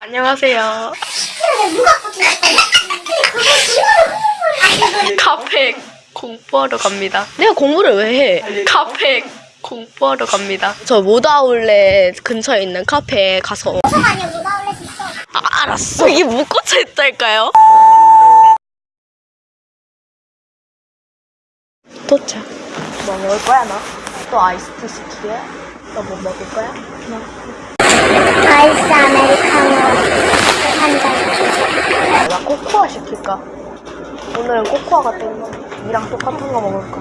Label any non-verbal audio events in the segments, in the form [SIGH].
안녕하세요. [LAUGHS] 카페 공부하러 갑니다. 내가 공부를 왜 해? 카페 공부하러 갑니다. 저 모다울렛 근처에 있는 카페에 가서 알았어. 이게 묶어져 있달까요? 도착. 뭐 먹을 거야 너? 또 아이스티 시키게? 너뭐 먹을 거야? 아이스 아메리카노 한잔 나 코코아 시킬까? 오늘은 코코아가 땡겨. 이랑 똑같은 거 먹을까?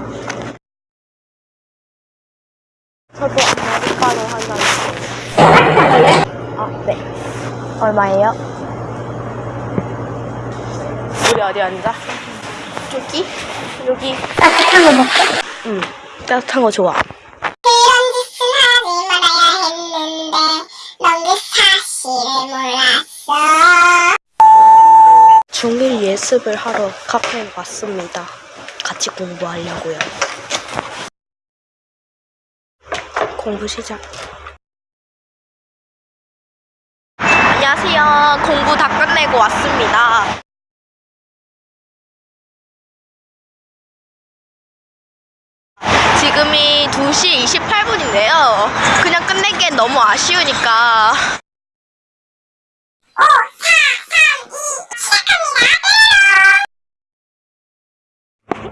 저도 아메리카노 한잔 아, 네. 얼마예요? 우리 어디 앉아? 여기? 여기. 따뜻한 거 먹고 응. 따뜻한 거 좋아. 이런 짓은 하지 말아야 했는데 넌 그 사실을 몰랐어 중1 예습을 하러 카페에 왔습니다. 같이 공부하려고요. 공부 시작. 안녕하세요. 공부 다 끝내고 왔습니다. 지금이 2시 28분인데요. 그냥 끝내기엔 너무 아쉬우니까.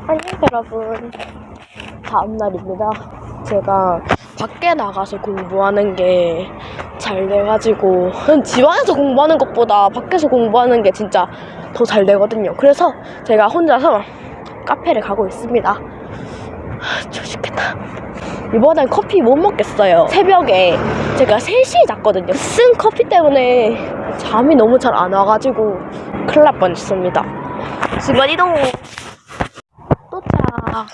안녕 여러분. 다음 날입니다. 제가 밖에 나가서 공부하는 게 잘 돼가지고 집안에서 공부하는 것보다 밖에서 공부하는 게 진짜 더 잘 되거든요. 그래서 제가 혼자서 카페를 가고 있습니다 하, 조식했다 이번엔 커피 못 먹겠어요 새벽에 제가 3시에 잤거든요 쓴 커피 때문에 잠이 너무 잘 안 와가지고 큰일 날 뻔했습니다 집안 이동 도착.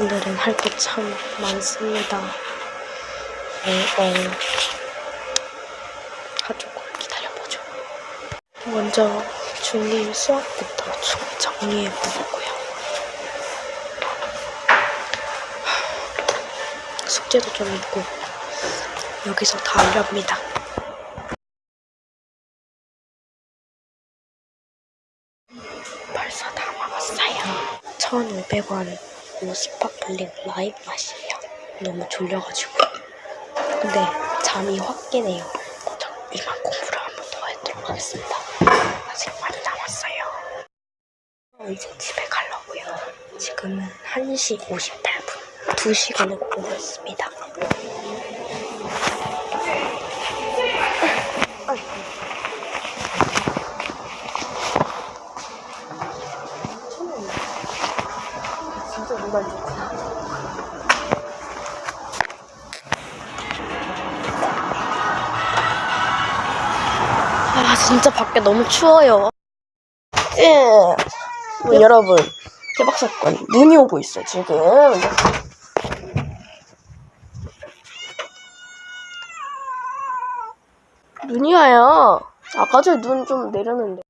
오늘은 할 게 참 많습니다. 어, 어. 가지고 기다려보죠. 먼저 중2 수학부터 좀 정리해보고요. 숙제도 좀 있고 여기서 다 하렵니다. 벌써 다 먹었어요. 1,500원 sparkling lime 맛이에요. 너무 졸려가지고. 근데 잠이 확 깨네요. 이만 공부를 한 번 더 해도록 하겠습니다. 아직 많이 남았어요. 어, 이제 집에 가려고요. 지금은 1시 58분. 2시간을 공부했습니다. 진짜 눈안 좋구나. 아, 진짜 밖에 너무 추워요. 예. 뭐, 여러분, 대박 사건. 눈이 오고 있어, 지금. 눈이 와요. 아까 전에 눈좀 내렸는데.